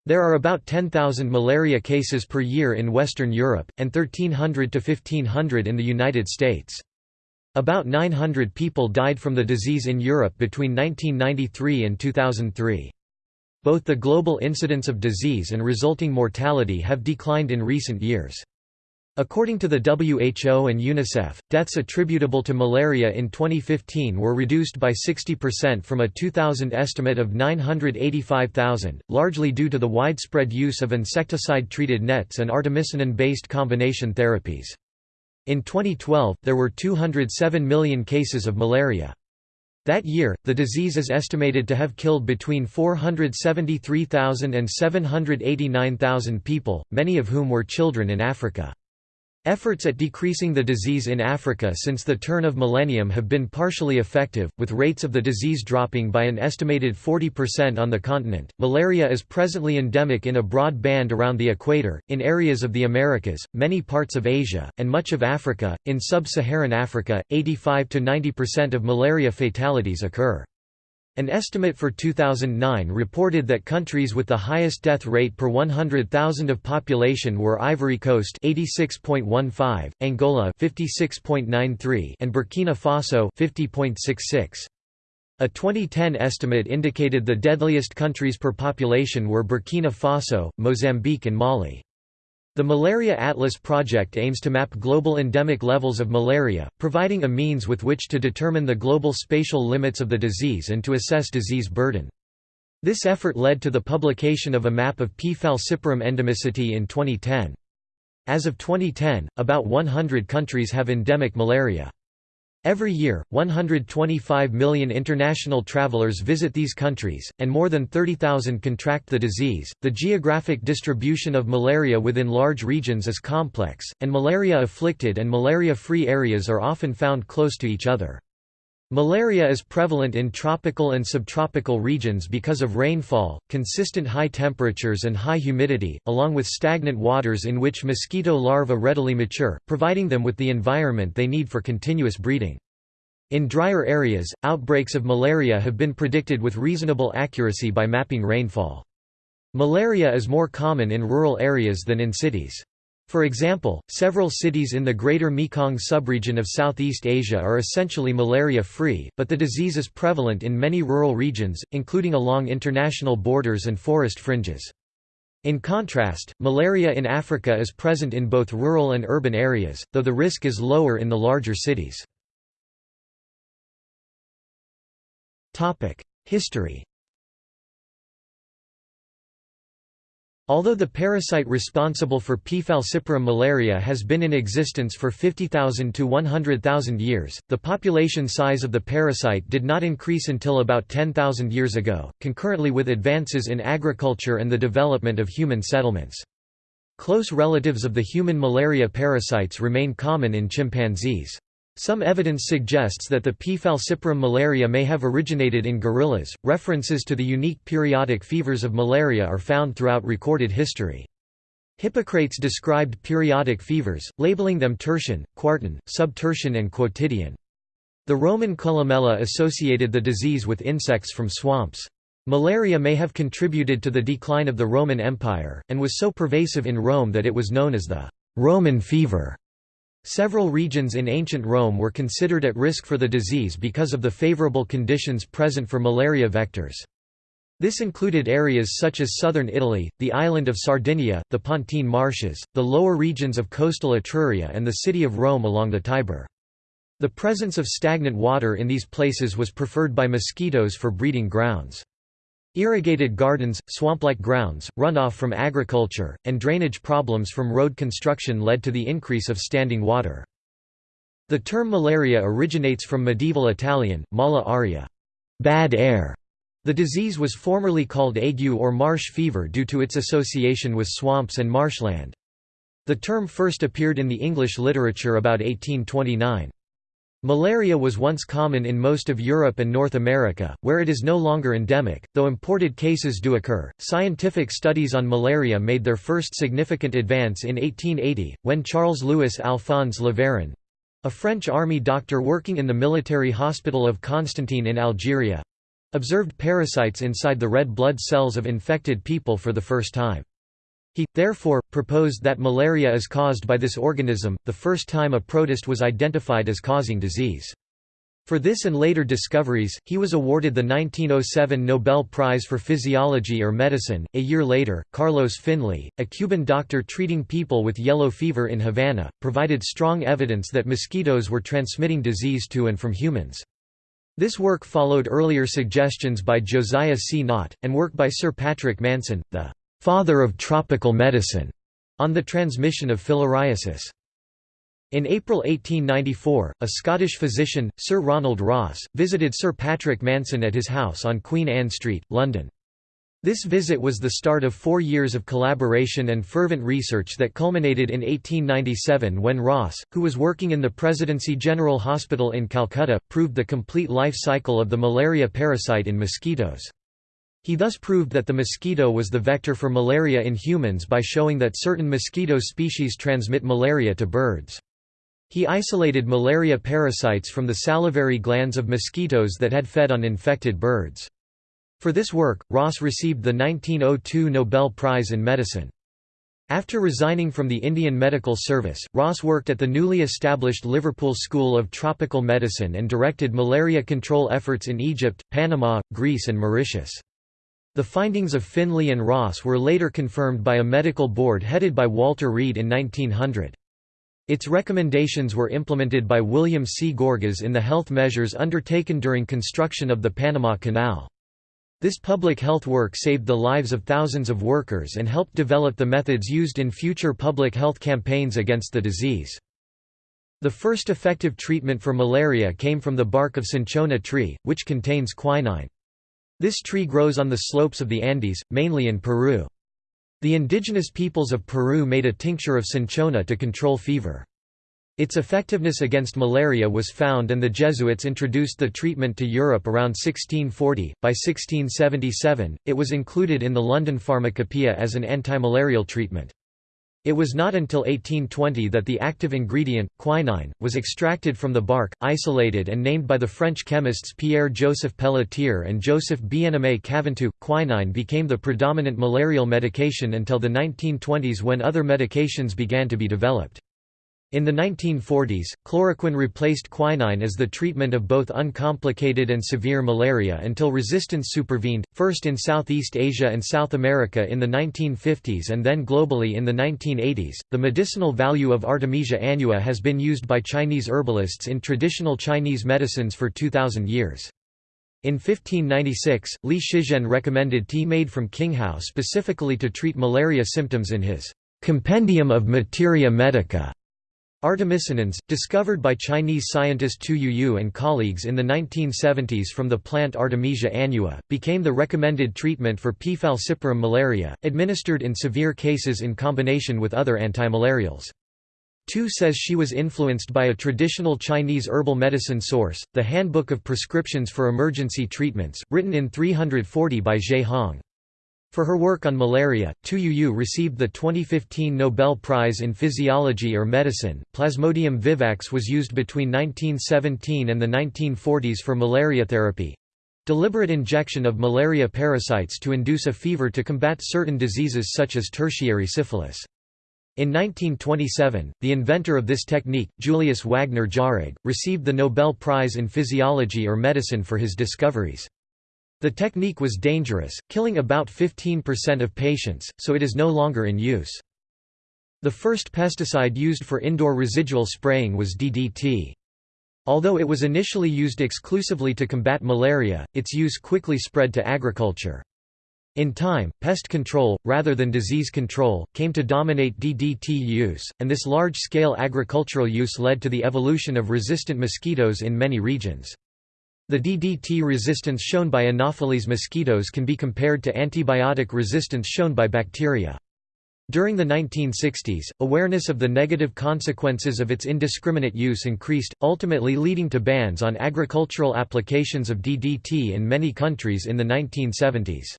There are about 10,000 malaria cases per year in Western Europe, and 1,300 to 1,500 in the United States. About 900 people died from the disease in Europe between 1993 and 2003. Both the global incidence of disease and resulting mortality have declined in recent years. According to the WHO and UNICEF, deaths attributable to malaria in 2015 were reduced by 60% from a 2000 estimate of 985,000, largely due to the widespread use of insecticide-treated nets and artemisinin-based combination therapies. In 2012, there were 207 million cases of malaria. That year, the disease is estimated to have killed between 473,000 and 789,000 people, many of whom were children in Africa. Efforts at decreasing the disease in Africa since the turn of millennium have been partially effective, with rates of the disease dropping by an estimated 40% on the continent. Malaria is presently endemic in a broad band around the equator, in areas of the Americas, many parts of Asia, and much of Africa. In sub Saharan Africa, 85 to 90% of malaria fatalities occur. An estimate for 2009 reported that countries with the highest death rate per 100,000 of population were Ivory Coast 86.15, Angola 56.93 and Burkina Faso 50.66. A 2010 estimate indicated the deadliest countries per population were Burkina Faso, Mozambique and Mali. The Malaria Atlas project aims to map global endemic levels of malaria, providing a means with which to determine the global spatial limits of the disease and to assess disease burden. This effort led to the publication of a map of P. falciparum endemicity in 2010. As of 2010, about 100 countries have endemic malaria. Every year, 125 million international travelers visit these countries, and more than 30,000 contract the disease. The geographic distribution of malaria within large regions is complex, and malaria afflicted and malaria free areas are often found close to each other. Malaria is prevalent in tropical and subtropical regions because of rainfall, consistent high temperatures and high humidity, along with stagnant waters in which mosquito larvae readily mature, providing them with the environment they need for continuous breeding. In drier areas, outbreaks of malaria have been predicted with reasonable accuracy by mapping rainfall. Malaria is more common in rural areas than in cities. For example, several cities in the Greater Mekong subregion of Southeast Asia are essentially malaria-free, but the disease is prevalent in many rural regions, including along international borders and forest fringes. In contrast, malaria in Africa is present in both rural and urban areas, though the risk is lower in the larger cities. History Although the parasite responsible for P. falciparum malaria has been in existence for 50,000 to 100,000 years, the population size of the parasite did not increase until about 10,000 years ago, concurrently with advances in agriculture and the development of human settlements. Close relatives of the human malaria parasites remain common in chimpanzees. Some evidence suggests that the P. falciparum malaria may have originated in gorillas. References to the unique periodic fevers of malaria are found throughout recorded history. Hippocrates described periodic fevers, labeling them tertian, quartan, subtertian, and quotidian. The Roman columella associated the disease with insects from swamps. Malaria may have contributed to the decline of the Roman Empire, and was so pervasive in Rome that it was known as the Roman fever. Several regions in ancient Rome were considered at risk for the disease because of the favorable conditions present for malaria vectors. This included areas such as southern Italy, the island of Sardinia, the Pontine marshes, the lower regions of coastal Etruria and the city of Rome along the Tiber. The presence of stagnant water in these places was preferred by mosquitoes for breeding grounds. Irrigated gardens, swamp-like grounds, runoff from agriculture, and drainage problems from road construction led to the increase of standing water. The term malaria originates from medieval Italian, mala aria bad air". The disease was formerly called ague or marsh fever due to its association with swamps and marshland. The term first appeared in the English literature about 1829. Malaria was once common in most of Europe and North America, where it is no longer endemic, though imported cases do occur. Scientific studies on malaria made their first significant advance in 1880, when Charles Louis Alphonse Laveran a French army doctor working in the military hospital of Constantine in Algeria observed parasites inside the red blood cells of infected people for the first time. He, therefore, proposed that malaria is caused by this organism, the first time a protist was identified as causing disease. For this and later discoveries, he was awarded the 1907 Nobel Prize for Physiology or Medicine. A year later, Carlos Finlay, a Cuban doctor treating people with yellow fever in Havana, provided strong evidence that mosquitoes were transmitting disease to and from humans. This work followed earlier suggestions by Josiah C. Nott, and work by Sir Patrick Manson, the father of tropical medicine, on the transmission of filariasis. In April 1894, a Scottish physician, Sir Ronald Ross, visited Sir Patrick Manson at his house on Queen Anne Street, London. This visit was the start of four years of collaboration and fervent research that culminated in 1897 when Ross, who was working in the Presidency General Hospital in Calcutta, proved the complete life cycle of the malaria parasite in mosquitoes. He thus proved that the mosquito was the vector for malaria in humans by showing that certain mosquito species transmit malaria to birds. He isolated malaria parasites from the salivary glands of mosquitoes that had fed on infected birds. For this work, Ross received the 1902 Nobel Prize in Medicine. After resigning from the Indian Medical Service, Ross worked at the newly established Liverpool School of Tropical Medicine and directed malaria control efforts in Egypt, Panama, Greece and Mauritius. The findings of Finlay and Ross were later confirmed by a medical board headed by Walter Reed in 1900. Its recommendations were implemented by William C. Gorgas in the health measures undertaken during construction of the Panama Canal. This public health work saved the lives of thousands of workers and helped develop the methods used in future public health campaigns against the disease. The first effective treatment for malaria came from the bark of cinchona tree, which contains quinine. This tree grows on the slopes of the Andes, mainly in Peru. The indigenous peoples of Peru made a tincture of cinchona to control fever. Its effectiveness against malaria was found and the Jesuits introduced the treatment to Europe around 1640. By 1677, it was included in the London Pharmacopoeia as an antimalarial treatment. It was not until 1820 that the active ingredient, quinine, was extracted from the bark, isolated and named by the French chemists Pierre-Joseph Pelletier and Joseph Bien-Aimé Caventou. Quinine became the predominant malarial medication until the 1920s when other medications began to be developed. In the 1940s, chloroquine replaced quinine as the treatment of both uncomplicated and severe malaria until resistance supervened, first in Southeast Asia and South America in the 1950s and then globally in the 1980s. The medicinal value of Artemisia annua has been used by Chinese herbalists in traditional Chinese medicines for 2000 years. In 1596, Li Shizhen recommended tea made from qinghao specifically to treat malaria symptoms in his Compendium of Materia Medica. Artemisinins, discovered by Chinese scientist Tu Youyou and colleagues in the 1970s from the plant Artemisia annua, became the recommended treatment for P. falciparum malaria, administered in severe cases in combination with other antimalarials. Tu says she was influenced by a traditional Chinese herbal medicine source, the Handbook of Prescriptions for Emergency Treatments, written in 340 by Zhe Hong. For her work on malaria, Tu Youyou received the 2015 Nobel Prize in Physiology or Medicine. Plasmodium vivax was used between 1917 and the 1940s for malaria therapy deliberate injection of malaria parasites to induce a fever to combat certain diseases such as tertiary syphilis. In 1927, the inventor of this technique, Julius Wagner Jauregg, received the Nobel Prize in Physiology or Medicine for his discoveries. The technique was dangerous, killing about 15% of patients, so it is no longer in use. The first pesticide used for indoor residual spraying was DDT. Although it was initially used exclusively to combat malaria, its use quickly spread to agriculture. In time, pest control, rather than disease control, came to dominate DDT use, and this large-scale agricultural use led to the evolution of resistant mosquitoes in many regions. The DDT resistance shown by Anopheles mosquitoes can be compared to antibiotic resistance shown by bacteria. During the 1960s, awareness of the negative consequences of its indiscriminate use increased, ultimately leading to bans on agricultural applications of DDT in many countries in the 1970s.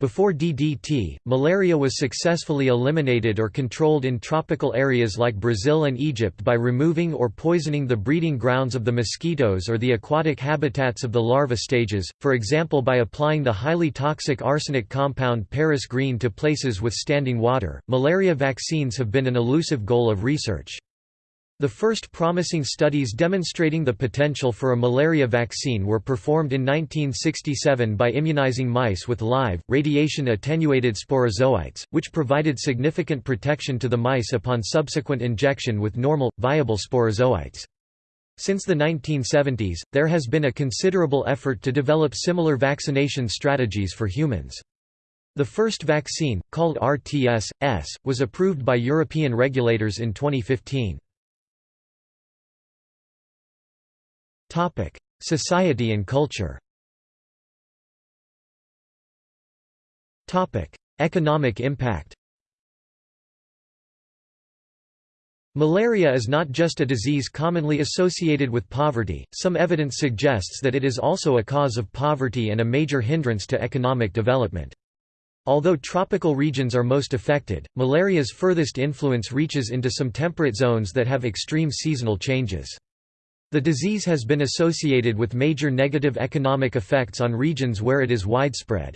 Before DDT, malaria was successfully eliminated or controlled in tropical areas like Brazil and Egypt by removing or poisoning the breeding grounds of the mosquitoes or the aquatic habitats of the larva stages, for example by applying the highly toxic arsenic compound Paris green to places with standing water. Malaria vaccines have been an elusive goal of research. The first promising studies demonstrating the potential for a malaria vaccine were performed in 1967 by immunizing mice with live, radiation-attenuated sporozoites, which provided significant protection to the mice upon subsequent injection with normal, viable sporozoites. Since the 1970s, there has been a considerable effort to develop similar vaccination strategies for humans. The first vaccine, called RTS-S, was approved by European regulators in 2015. Topic: Society and culture. Topic: Economic impact. Malaria is not just a disease commonly associated with poverty, some evidence suggests that it is also a cause of poverty and a major hindrance to economic development. Although tropical regions are most affected, malaria's furthest influence reaches into some temperate zones that have extreme seasonal changes. The disease has been associated with major negative economic effects on regions where it is widespread.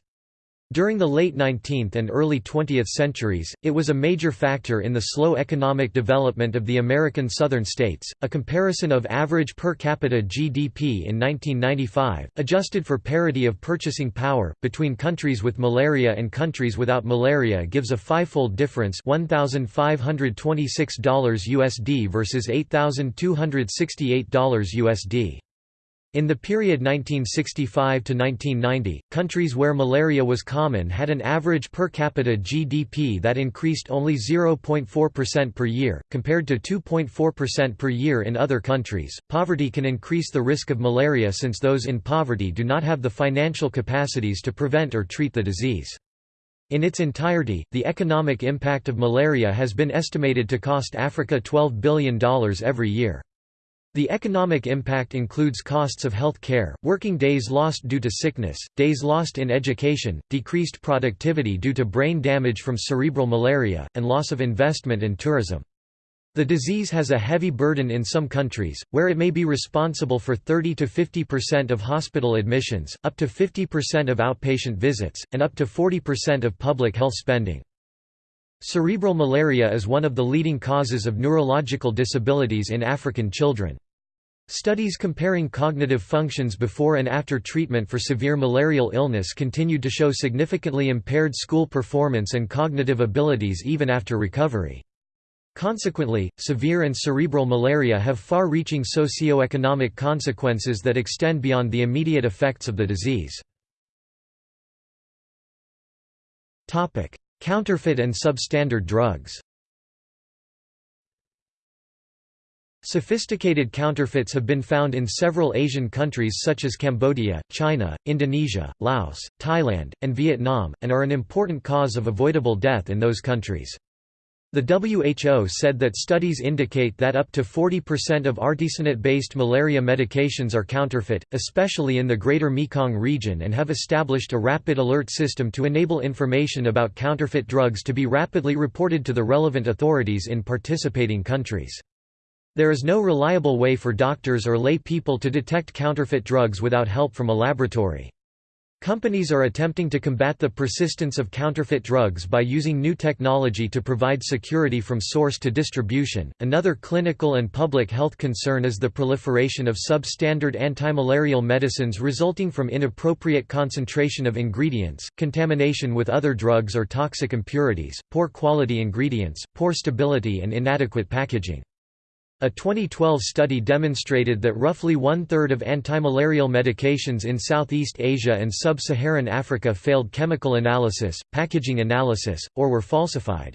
During the late 19th and early 20th centuries, it was a major factor in the slow economic development of the American southern states. A comparison of average per capita GDP in 1995, adjusted for parity of purchasing power, between countries with malaria and countries without malaria gives a fivefold difference $1,526 USD versus $8,268 USD. In the period 1965 to 1990, countries where malaria was common had an average per capita GDP that increased only 0.4% per year, compared to 2.4% per year in other countries. Poverty can increase the risk of malaria since those in poverty do not have the financial capacities to prevent or treat the disease. In its entirety, the economic impact of malaria has been estimated to cost Africa $12 billion every year. The economic impact includes costs of health care, working days lost due to sickness, days lost in education, decreased productivity due to brain damage from cerebral malaria, and loss of investment in tourism. The disease has a heavy burden in some countries, where it may be responsible for 30 to 50% of hospital admissions, up to 50% of outpatient visits, and up to 40% of public health spending. Cerebral malaria is one of the leading causes of neurological disabilities in African children. Studies comparing cognitive functions before and after treatment for severe malarial illness continued to show significantly impaired school performance and cognitive abilities even after recovery. Consequently, severe and cerebral malaria have far-reaching socio-economic consequences that extend beyond the immediate effects of the disease. Counterfeit and substandard drugs Sophisticated counterfeits have been found in several Asian countries such as Cambodia, China, Indonesia, Laos, Thailand, and Vietnam, and are an important cause of avoidable death in those countries. The WHO said that studies indicate that up to 40% of artesunate-based malaria medications are counterfeit, especially in the Greater Mekong region and have established a rapid alert system to enable information about counterfeit drugs to be rapidly reported to the relevant authorities in participating countries. There is no reliable way for doctors or lay people to detect counterfeit drugs without help from a laboratory. Companies are attempting to combat the persistence of counterfeit drugs by using new technology to provide security from source to distribution. Another clinical and public health concern is the proliferation of substandard antimalarial medicines resulting from inappropriate concentration of ingredients, contamination with other drugs or toxic impurities, poor quality ingredients, poor stability, and inadequate packaging. A 2012 study demonstrated that roughly one-third of antimalarial medications in Southeast Asia and Sub-Saharan Africa failed chemical analysis, packaging analysis, or were falsified.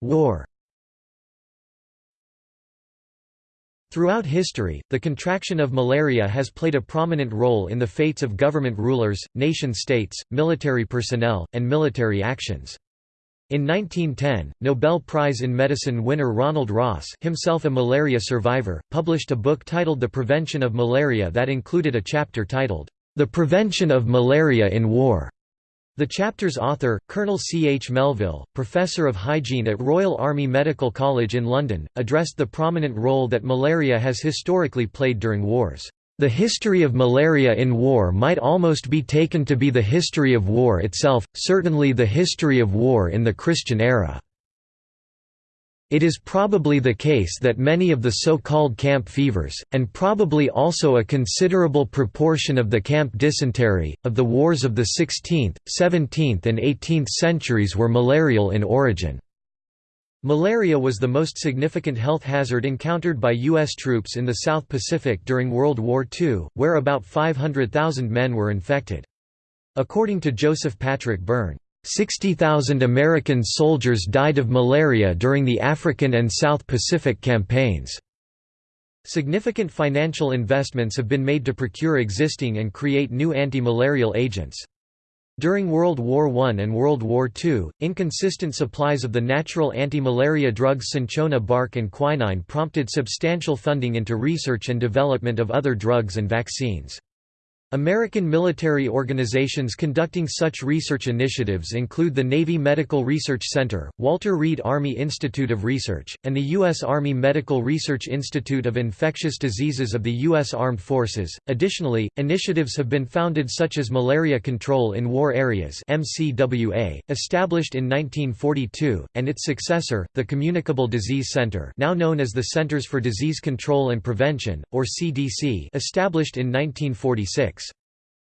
War Throughout history, the contraction of malaria has played a prominent role in the fates of government rulers, nation-states, military personnel, and military actions. In 1910, Nobel Prize in Medicine winner Ronald Ross himself a malaria survivor, published a book titled The Prevention of Malaria that included a chapter titled, The Prevention of Malaria in War. The chapter's author, Colonel C. H. Melville, professor of hygiene at Royal Army Medical College in London, addressed the prominent role that malaria has historically played during wars. The history of malaria in war might almost be taken to be the history of war itself, certainly the history of war in the Christian era. It is probably the case that many of the so-called camp fevers, and probably also a considerable proportion of the camp dysentery, of the wars of the 16th, 17th and 18th centuries were malarial in origin. Malaria was the most significant health hazard encountered by U.S. troops in the South Pacific during World War II, where about 500,000 men were infected. According to Joseph Patrick Byrne, 60,000 American soldiers died of malaria during the African and South Pacific campaigns. Significant financial investments have been made to procure existing and create new anti-malarial agents. During World War I and World War II, inconsistent supplies of the natural anti-malaria drugs cinchona bark and quinine prompted substantial funding into research and development of other drugs and vaccines. American military organizations conducting such research initiatives include the Navy Medical Research Center, Walter Reed Army Institute of Research, and the U.S. Army Medical Research Institute of Infectious Diseases of the U.S. Armed Forces. Additionally, initiatives have been founded such as Malaria Control in War Areas (MCWA), established in 1942, and its successor, the Communicable Disease Center, now known as the Centers for Disease Control and Prevention, or CDC, established in 1946.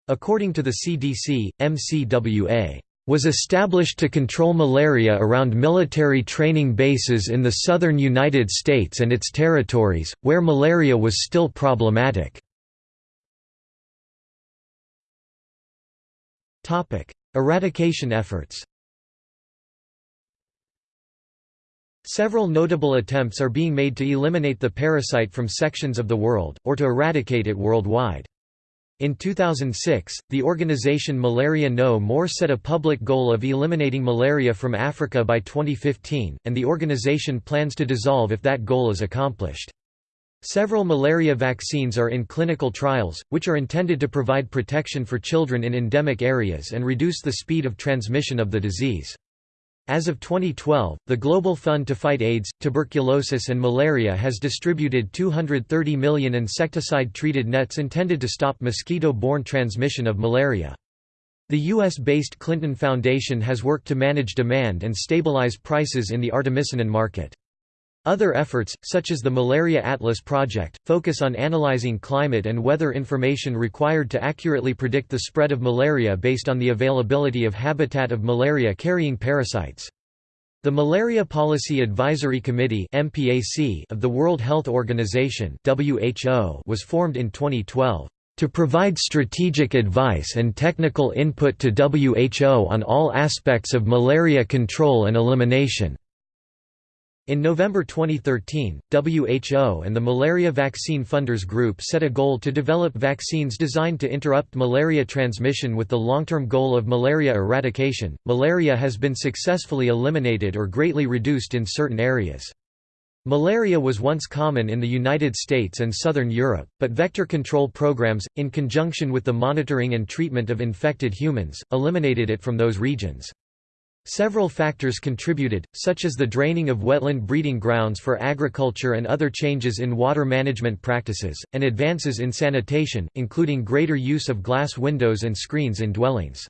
According to the CDC, MCWA was established to control malaria around military training bases in the southern United States and its territories, where malaria was still problematic. Eradication efforts Several notable attempts are being made to eliminate the parasite from sections of the world, or to eradicate it worldwide. In 2006, the organization Malaria No More set a public goal of eliminating malaria from Africa by 2015, and the organization plans to dissolve if that goal is accomplished. Several malaria vaccines are in clinical trials, which are intended to provide protection for children in endemic areas and reduce the speed of transmission of the disease. As of 2012, the Global Fund to Fight AIDS, Tuberculosis and Malaria has distributed 230 million insecticide-treated nets intended to stop mosquito-borne transmission of malaria. The U.S.-based Clinton Foundation has worked to manage demand and stabilize prices in the artemisinin market. Other efforts, such as the Malaria Atlas Project, focus on analyzing climate and weather information required to accurately predict the spread of malaria based on the availability of habitat of malaria-carrying parasites. The Malaria Policy Advisory Committee of the World Health Organization was formed in 2012 to provide strategic advice and technical input to WHO on all aspects of malaria control and elimination. In November 2013, WHO and the Malaria Vaccine Funders Group set a goal to develop vaccines designed to interrupt malaria transmission with the long-term goal of malaria eradication. Malaria has been successfully eliminated or greatly reduced in certain areas. Malaria was once common in the United States and southern Europe, but vector control programs, in conjunction with the monitoring and treatment of infected humans, eliminated it from those regions. Several factors contributed, such as the draining of wetland breeding grounds for agriculture and other changes in water management practices, and advances in sanitation, including greater use of glass windows and screens in dwellings.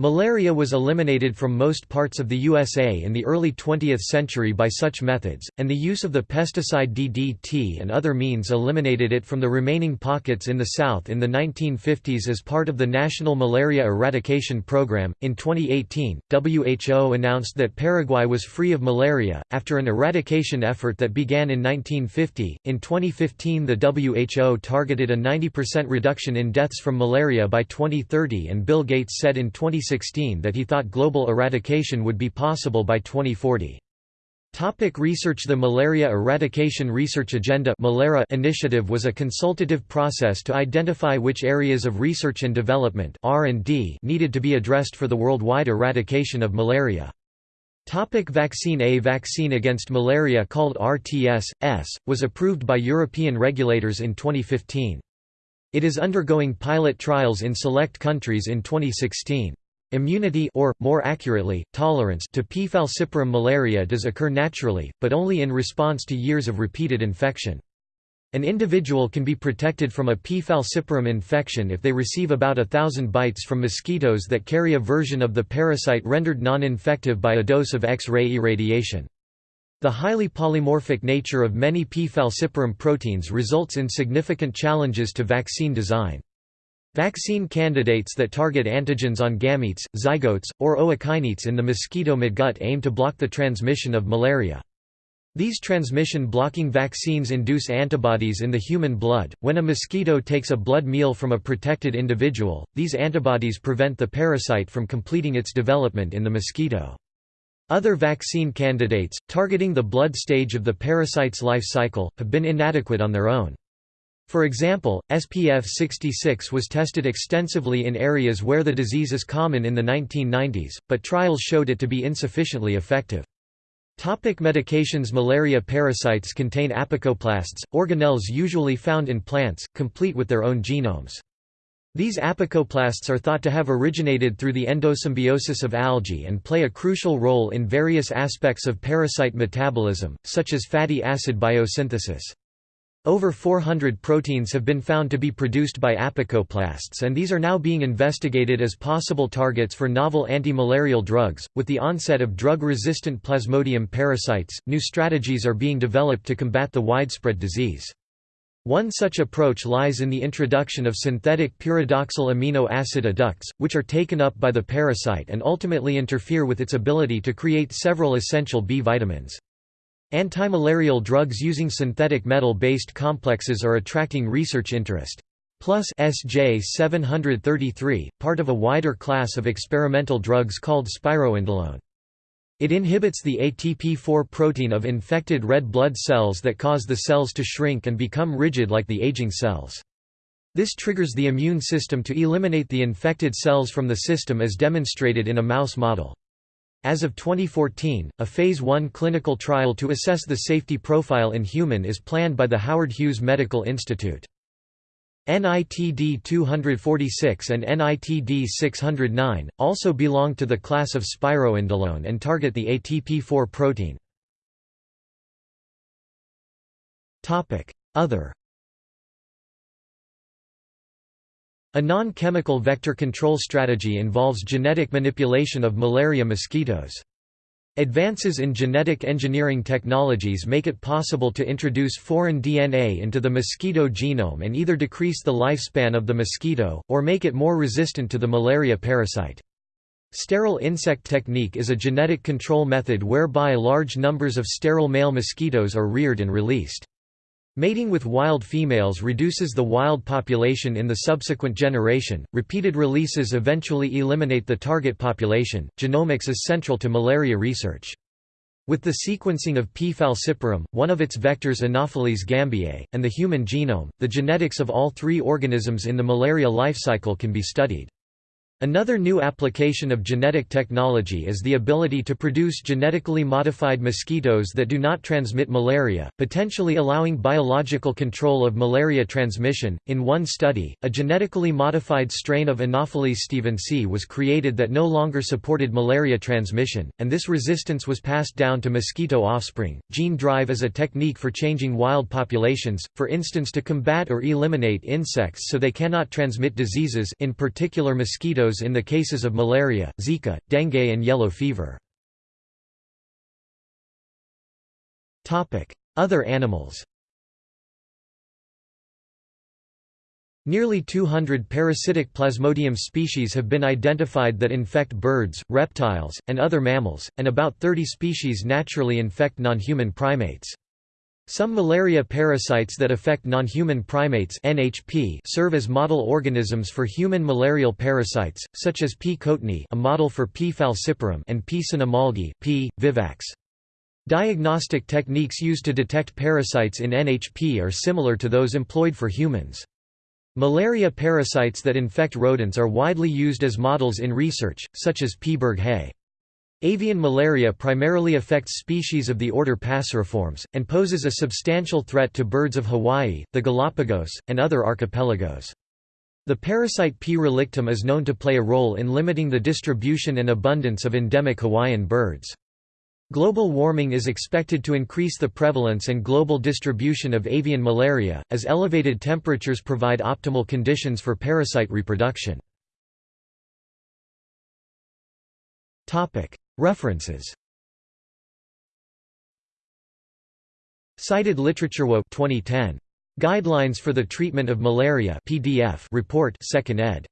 Malaria was eliminated from most parts of the USA in the early 20th century by such methods, and the use of the pesticide DDT and other means eliminated it from the remaining pockets in the South in the 1950s as part of the National Malaria Eradication Program. In 2018, WHO announced that Paraguay was free of malaria, after an eradication effort that began in 1950. In 2015, the WHO targeted a 90% reduction in deaths from malaria by 2030, and Bill Gates said in 2016 2016 that he thought global eradication would be possible by 2040. Topic research The Malaria Eradication Research Agenda initiative was a consultative process to identify which areas of research and development needed to be addressed for the worldwide eradication of malaria. Topic vaccine A vaccine against malaria called RTS-S, was approved by European regulators in 2015. It is undergoing pilot trials in select countries in 2016. Immunity or, more accurately, tolerance to P. falciparum malaria does occur naturally, but only in response to years of repeated infection. An individual can be protected from a P. falciparum infection if they receive about a thousand bites from mosquitoes that carry a version of the parasite rendered non-infective by a dose of X-ray irradiation. The highly polymorphic nature of many P. falciparum proteins results in significant challenges to vaccine design. Vaccine candidates that target antigens on gametes, zygotes, or ookinetes in the mosquito midgut aim to block the transmission of malaria. These transmission-blocking vaccines induce antibodies in the human blood. When a mosquito takes a blood meal from a protected individual, these antibodies prevent the parasite from completing its development in the mosquito. Other vaccine candidates, targeting the blood stage of the parasite's life cycle, have been inadequate on their own. For example, SPF 66 was tested extensively in areas where the disease is common in the 1990s, but trials showed it to be insufficiently effective. Topic medications Malaria parasites contain apicoplasts, organelles usually found in plants, complete with their own genomes. These apicoplasts are thought to have originated through the endosymbiosis of algae and play a crucial role in various aspects of parasite metabolism, such as fatty acid biosynthesis. Over 400 proteins have been found to be produced by apicoplasts, and these are now being investigated as possible targets for novel anti-malarial drugs. With the onset of drug-resistant Plasmodium parasites, new strategies are being developed to combat the widespread disease. One such approach lies in the introduction of synthetic pyridoxal amino acid adducts, which are taken up by the parasite and ultimately interfere with its ability to create several essential B vitamins. Antimalarial drugs using synthetic metal-based complexes are attracting research interest. Plus SJ 733, part of a wider class of experimental drugs called spiroindolone. It inhibits the ATP4 protein of infected red blood cells that cause the cells to shrink and become rigid like the aging cells. This triggers the immune system to eliminate the infected cells from the system as demonstrated in a mouse model. As of 2014, a Phase 1 clinical trial to assess the safety profile in human is planned by the Howard Hughes Medical Institute. NITD 246 and NITD 609, also belong to the class of spiroindolone and target the ATP4 protein. Other A non-chemical vector control strategy involves genetic manipulation of malaria mosquitoes. Advances in genetic engineering technologies make it possible to introduce foreign DNA into the mosquito genome and either decrease the lifespan of the mosquito, or make it more resistant to the malaria parasite. Sterile insect technique is a genetic control method whereby large numbers of sterile male mosquitoes are reared and released. Mating with wild females reduces the wild population in the subsequent generation. Repeated releases eventually eliminate the target population. Genomics is central to malaria research. With the sequencing of P. falciparum, one of its vectors Anopheles gambiae, and the human genome, the genetics of all three organisms in the malaria life cycle can be studied. Another new application of genetic technology is the ability to produce genetically modified mosquitoes that do not transmit malaria, potentially allowing biological control of malaria transmission. In one study, a genetically modified strain of Anopheles stephensi was created that no longer supported malaria transmission, and this resistance was passed down to mosquito offspring. Gene drive is a technique for changing wild populations, for instance to combat or eliminate insects so they cannot transmit diseases, in particular mosquitoes in the cases of malaria, Zika, dengue and yellow fever. Other animals Nearly 200 parasitic Plasmodium species have been identified that infect birds, reptiles, and other mammals, and about 30 species naturally infect non-human primates. Some malaria parasites that affect non-human primates NHP serve as model organisms for human malarial parasites, such as P. coatneyi a model for P. falciparum and P. cynomolgi P. vivax. Diagnostic techniques used to detect parasites in NHP are similar to those employed for humans. Malaria parasites that infect rodents are widely used as models in research, such as P. berghei. Avian malaria primarily affects species of the order Passeriformes, and poses a substantial threat to birds of Hawaii, the Galapagos, and other archipelagos. The parasite P. relictum is known to play a role in limiting the distribution and abundance of endemic Hawaiian birds. Global warming is expected to increase the prevalence and global distribution of avian malaria, as elevated temperatures provide optimal conditions for parasite reproduction. References Cited literature WO 2010. Guidelines for the Treatment of Malaria PDF report 2nd ed.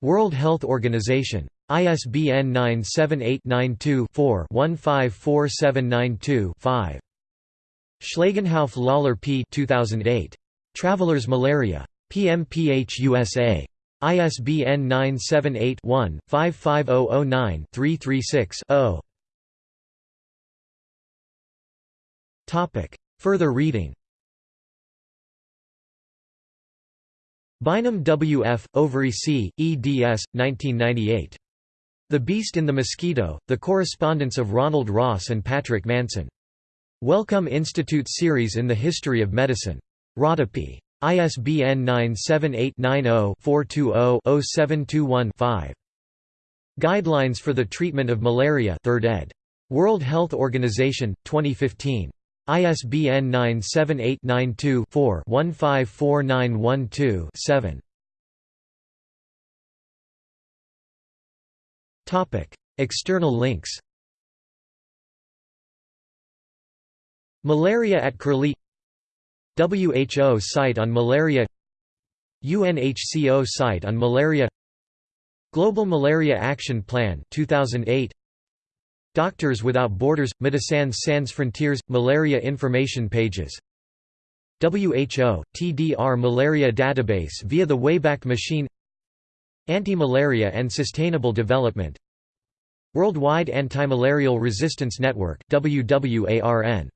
World Health Organization. ISBN 978-92-4-154792-5. Schlagenhauf Lawlor P. 2008. Traveler's Malaria. PMPH USA. ISBN 978-1-55009-336-0. Further reading Bynum W. F., Overy C., eds. 1998. The Beast in the Mosquito, The Correspondence of Ronald Ross and Patrick Manson. Wellcome Institute Series in the History of Medicine. Rodopi. ISBN 978-90-420-0721-5. Guidelines for the Treatment of Malaria 3rd ed. World Health Organization, 2015. ISBN 978-92-4-154912-7. External links Malaria at Curlie WHO site on malaria UNHCO site on malaria Global Malaria Action Plan 2008 Doctors Without Borders – Médecins Sans Frontières – Malaria information pages WHO – TDR Malaria Database via the Wayback Machine Anti-Malaria and Sustainable Development Worldwide Antimalarial Resistance Network WWARN